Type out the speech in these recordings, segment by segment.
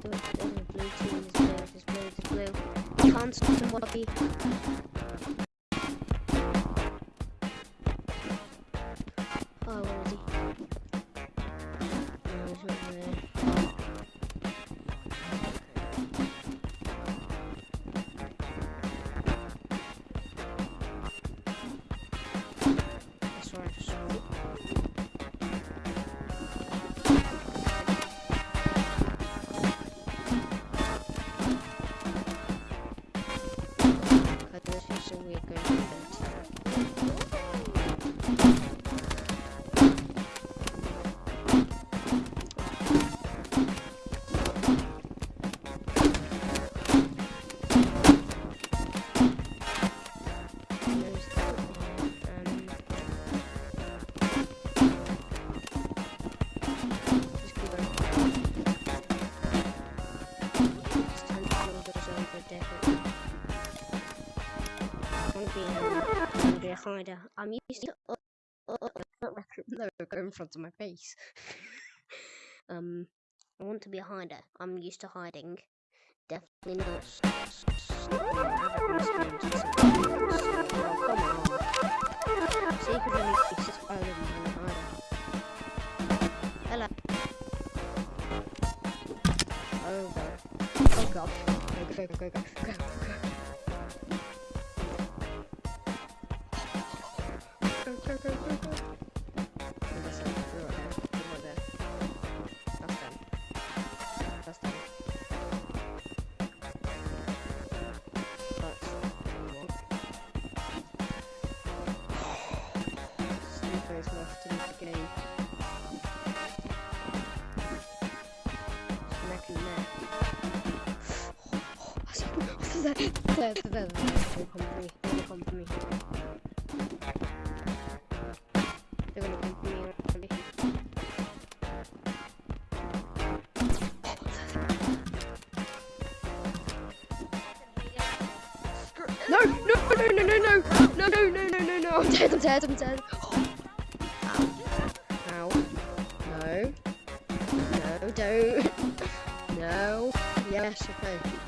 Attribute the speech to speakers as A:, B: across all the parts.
A: blue blue, blue, blue. Can't stop the body. Oh, finder. I'm used to oh, oh, the logo in front of my face. um, I want to be a hider. I'm used to hiding. Definitely not. Oh, Hello. Oh, oh god. Go, go, go, go, go. There, there, there, there. Come for me. Don't come for me. They're gonna come for me already. No, no, no, no, no, no, no, no, no, no, no, no, no, I'm dead, I'm dead, I'm dead. Ow. Ow. No. No, don't. No. Yes, okay. Okay.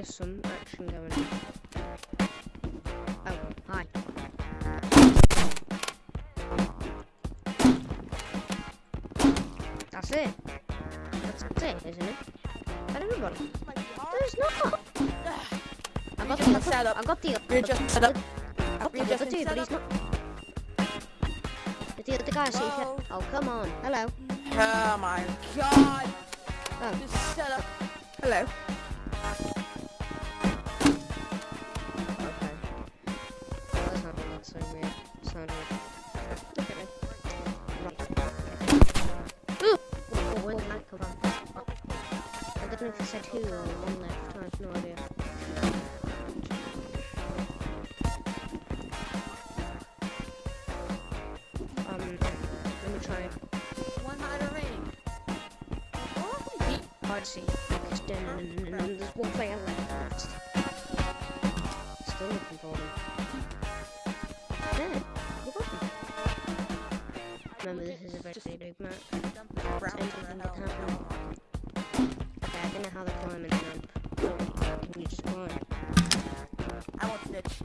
A: There's some action going on. Oh, hi. That's it. That's it, isn't it? But everybody. There's not. I've got the
B: set up.
A: I got the
B: You're just set up.
A: I got the
B: You're just set
A: but he's
B: up.
A: not. But the other guy, see if
B: Hello?
A: you... Oh, come on. Hello.
B: Oh my god.
A: Oh.
B: Just set up. Hello.
A: Said two or one left. I have no idea. Um, let me try.
B: One hider ring.
A: Hard to see. Because then there's one player left. Still looking for them. Yeah, you got them. Remember, this is a very big map.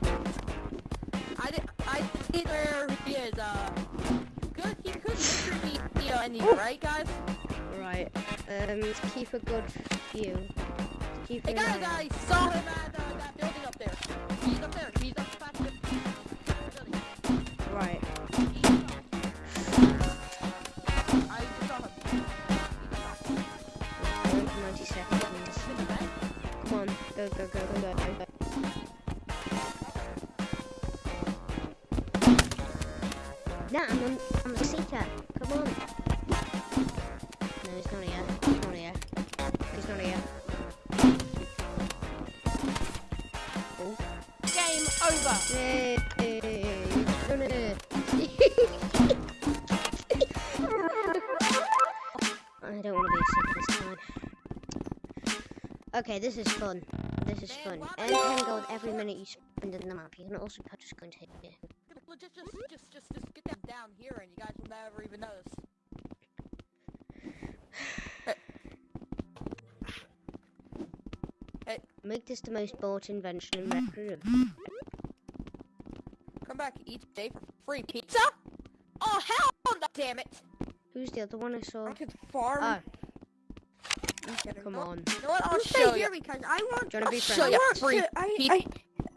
A: I
B: did. I see where he is. Uh, good. He could literally be anywhere, right, guys?
A: Right. Um, keep a good view. Keep
B: Hey guys,
A: eye-
B: I saw him at uh, that building up there. He's up there. He's up past the building.
A: Right.
B: I saw him.
A: 90 seconds. Come on. Go, go, go, go, go, go. Nah, I'm, on, I'm a seeker. Come on. No, he's not here. He's not here. He's not here. Oh.
B: Game over.
A: Yay! I don't want to be a seeker this time. Okay, this is fun. This is fun. Earn 10 gold every minute you spend in the map. You can also purchase coins
B: them down here, and you guys will never even notice. Eh. Eh.
A: Make this the most bought invention in Rec Room.
B: Come back each day for free pizza. Oh hell, no, damn it!
A: Who's the other one I saw?
B: I could farm.
A: Oh, come on.
B: You know what? I'll
C: I'll
B: show
C: stay
B: you.
C: here because I want.
A: You to be
B: I'll show
A: friends?
B: you.
C: I want
B: free
C: to. I,
B: pizza.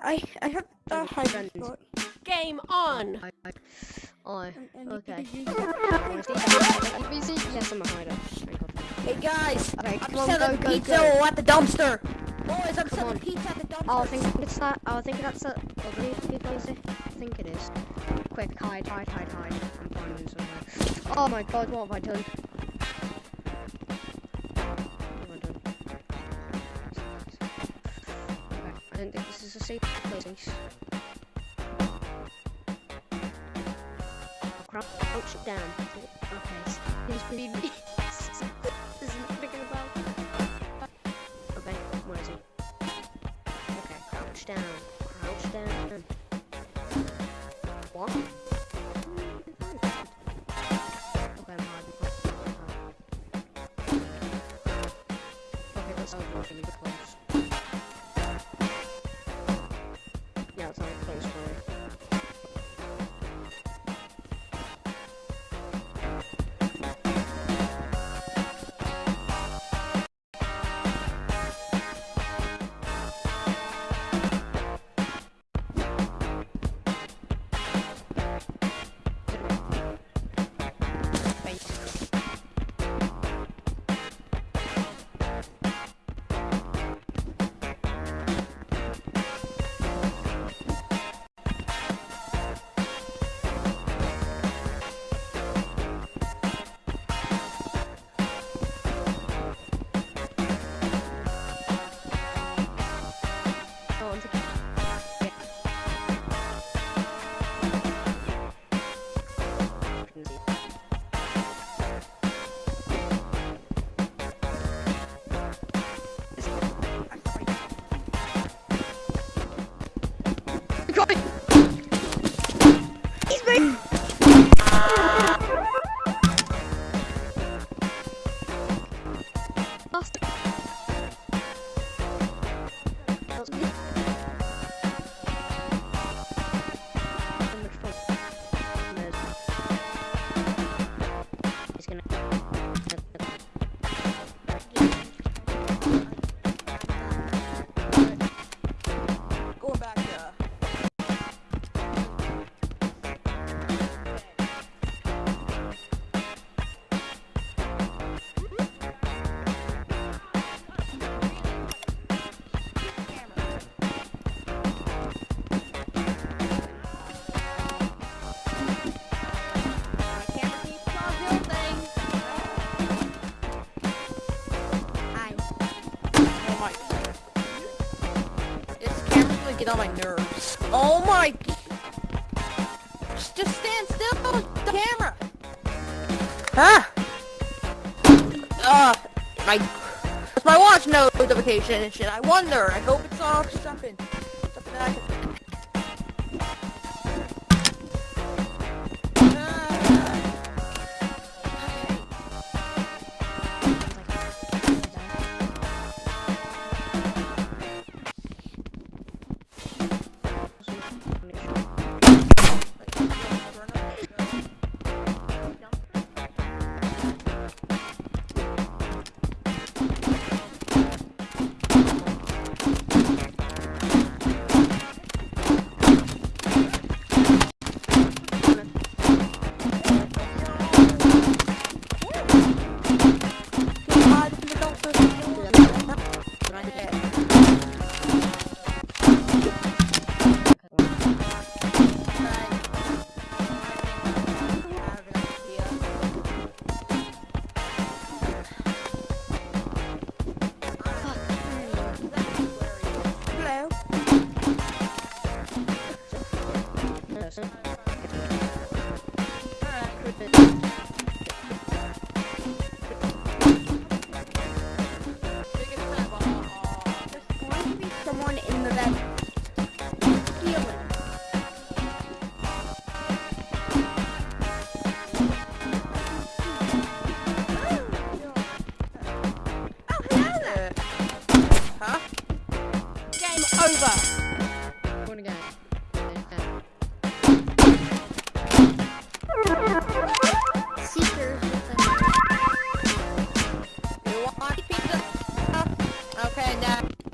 C: I, I, I have
A: Do
C: a
A: you want to be
C: hiding
A: friends?
C: spot.
D: Game on!
A: I, I, I,
C: and- and you
A: okay.
C: can use it.
A: wanna see that? Let me see. Yes, I'm a hider.
B: Hey guys,
A: Okay,
B: I'm
A: on,
B: selling
A: go, go,
B: pizza
A: go.
B: at the dumpster. Oh, Boys, I'm
A: Come
B: selling
A: on.
B: pizza at the dumpster.
A: Oh, I think it's that. Oh, I think that's that ugly people, is it? I think it is. Quick, hide, hide, hide, hide. I'm finding somewhere. Oh my god, what have I done? What have I done? Okay, I don't think this is a safe place. Crouch down. Okay, s- he's being me. This isn't thinking about. Okay, where is he? Okay, crouch down. Crouch down. What? Lost.
B: Get on my nerves. Oh my. Just, stand still, the camera. Ah. Uh, my. My watch notification and shit. I wonder. I hope it's off something. Something that I can.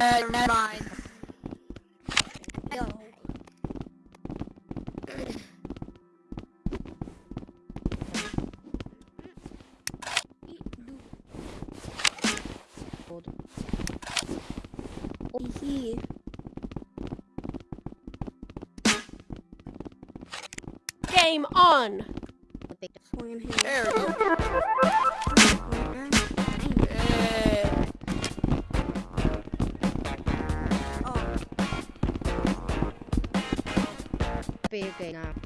C: Uh, never mind. Game on! There
A: Okay. now.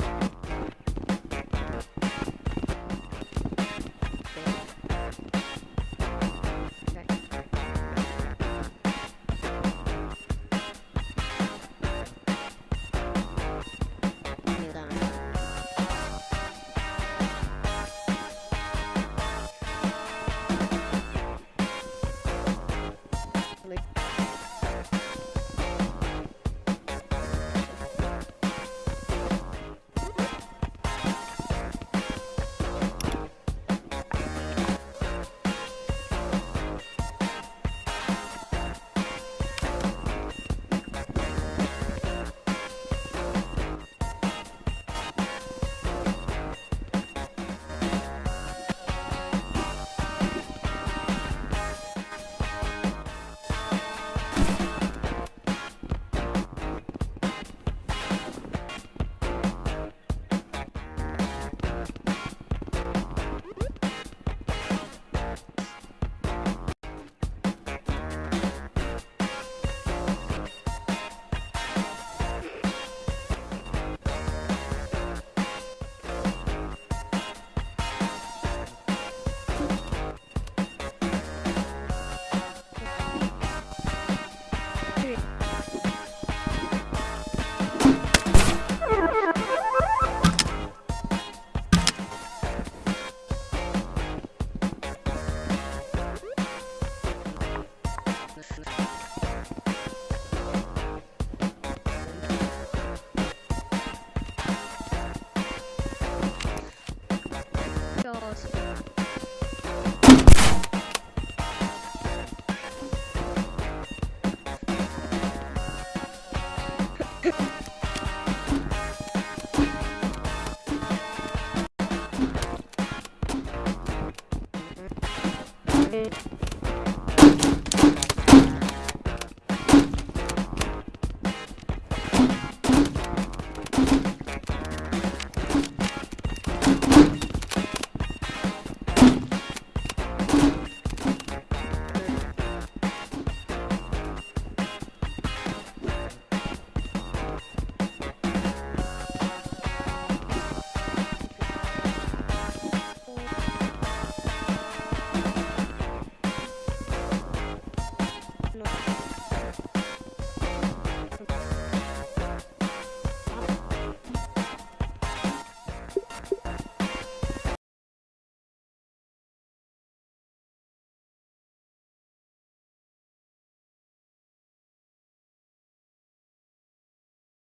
A: Okay.